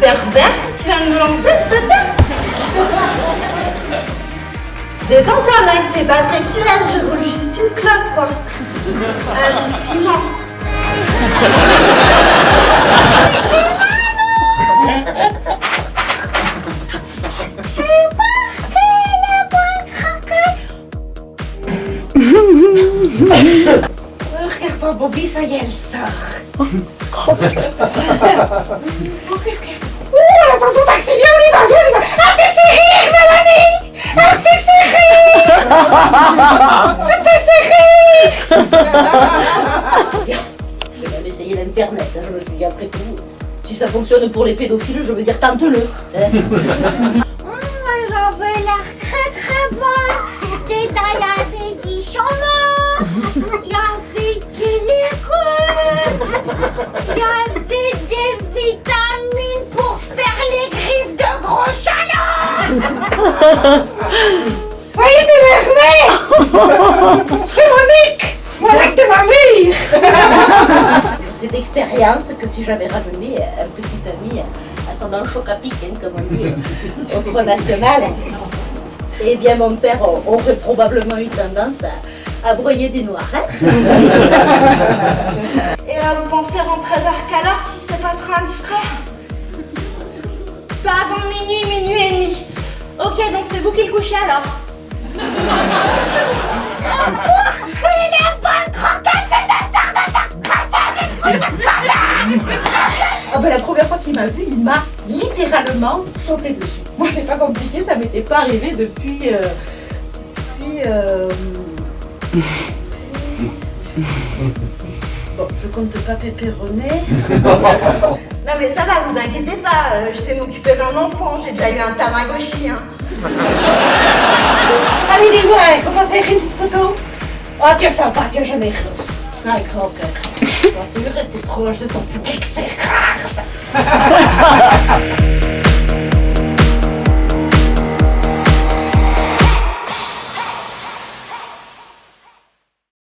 pervers que tu viens de me lancer, s'il te plaît Détends-toi, mec, c'est pas sexuel, je roule juste une clope, quoi. Hallucinant. Regarde-moi, Bobby, ça y est, elle sort. Oh, qu'est-ce que... Ouh, attention, taxi, viens, on y va, viens, on y va. Ah, t'es rire, Mélanie? Ah, t'es rire Ah, t'es J'ai même essayé l'internet, hein, je me suis dit, après tout, si ça fonctionne pour les pédophiles, je veux dire, tente-le. hein. Moi, j'en veux l'air Ça y est, t'es énervé C'est Monique Mon acte de ma mère C'est d'expérience que si j'avais ramené un petit ami ascendant choc à pic, hein, comme on dit, au Front National, eh bien mon père aurait probablement eu tendance à, à broyer du noir. hein. Et là, vous pensez rentrer vers quelle heure si c'est pas trop indiscret? Pas avant minuit, minuit et demi. Ok, donc c'est vous qui le couchez alors Ah ben la première fois qu'il m'a vu, il m'a littéralement sauté dessus. Moi c'est pas compliqué, ça m'était pas arrivé depuis... euh, depuis... euh, Bon, je compte pas péperronner. Non mais ça va, vous inquiétez pas, euh, je sais m'occuper d'un enfant, j'ai déjà eu un Tamagotchi. Hein. Allez, dis-moi, on va faire une petite photo. Oh, tiens, sympa, tiens, j'en ai reçu. Avec grand cœur. Bon, c'est mieux rester proche de ton public, c'est rare,